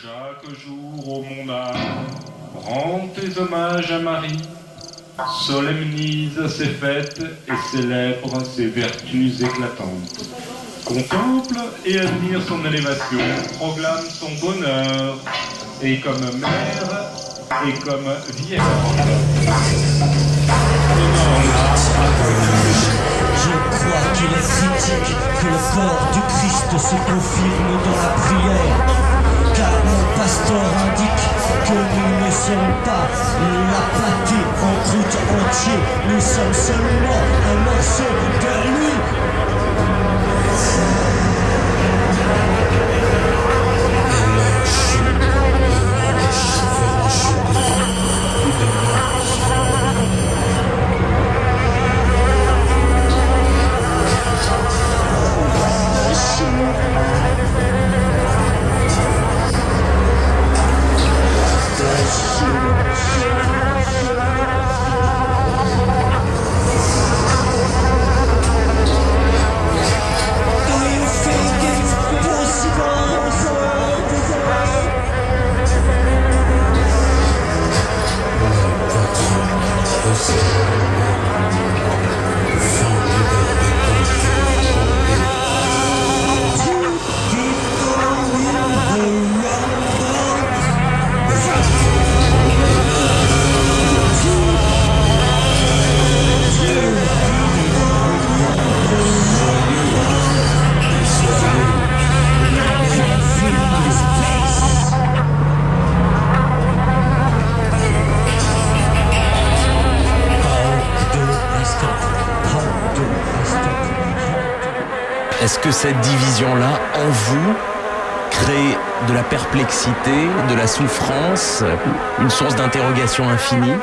Chaque jour, ô mon âme, rends tes hommages à Marie, solemnise ses fêtes et célèbre ses vertus éclatantes. Contemple et admire son élévation, proclame son bonheur, et comme mère et comme vierge. Je crois qu'il est critique que le corps du Christ se confirme dans la prière. Car mon pasteur indique que nous ne sommes pas la pâtée en croûte entier. Nous sommes seulement Est-ce que cette division-là, en vous, crée de la perplexité, de la souffrance, une source d'interrogation infinie?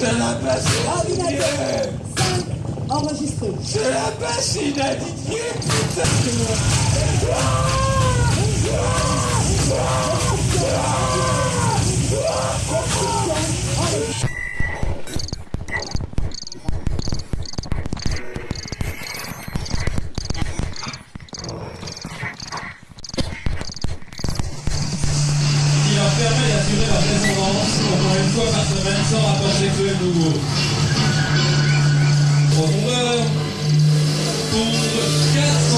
C'est la Ordinateur. 5. Enregistré. C'est la à Didier, putain qui une fois par semaine sans rapport sexuel nouveau. Profondeur, pondre 400